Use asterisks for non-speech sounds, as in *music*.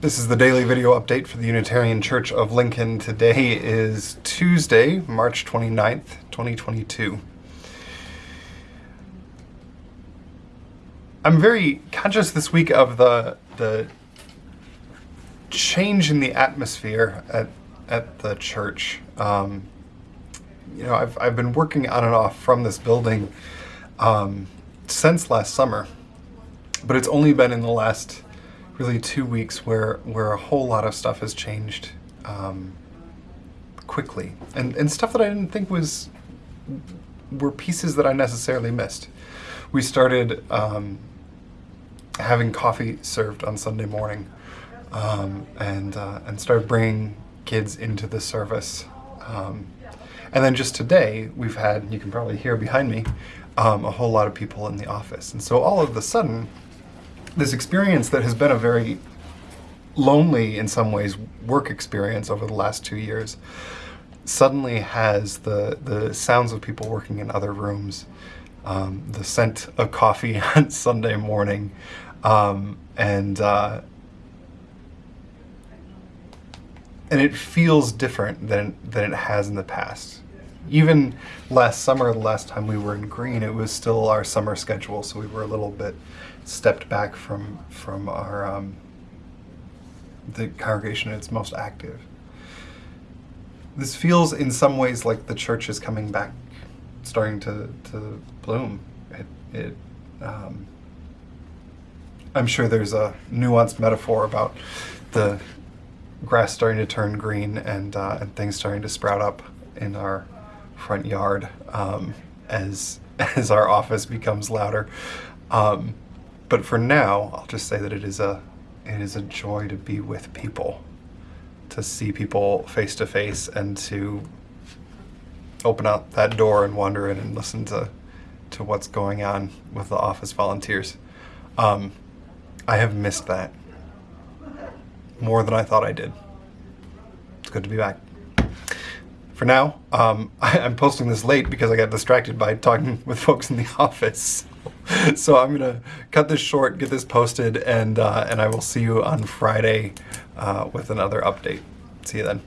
This is the daily video update for the Unitarian Church of Lincoln. Today is Tuesday, March 29th, 2022. I'm very conscious this week of the the change in the atmosphere at at the church. Um, you know, I've I've been working on and off from this building um, since last summer, but it's only been in the last really two weeks where where a whole lot of stuff has changed um, quickly, and and stuff that I didn't think was were pieces that I necessarily missed. We started um, having coffee served on Sunday morning, um, and uh, and started bringing kids into the service. Um, and then just today, we've had, you can probably hear behind me, um, a whole lot of people in the office. And so all of a sudden, this experience that has been a very lonely, in some ways, work experience over the last two years suddenly has the, the sounds of people working in other rooms, um, the scent of coffee *laughs* on Sunday morning, um, and uh, and it feels different than than it has in the past. Even last summer, the last time we were in green, it was still our summer schedule, so we were a little bit stepped back from from our um, the congregation at its most active. This feels in some ways like the church is coming back, starting to, to bloom. It, it um, I'm sure there's a nuanced metaphor about the grass starting to turn green and, uh, and things starting to sprout up in our front yard um, as, *laughs* as our office becomes louder. Um, but for now, I'll just say that it is a, it is a joy to be with people, to see people face to face and to open up that door and wander in and listen to, to what's going on with the office volunteers. Um, I have missed that more than I thought I did. It's good to be back. For now, um, *laughs* I, am posting this late because I got distracted by talking *laughs* with folks in the *laughs* office. so I'm gonna cut this short, get this posted, and uh, and I will see you on Friday uh, with another update. See you then.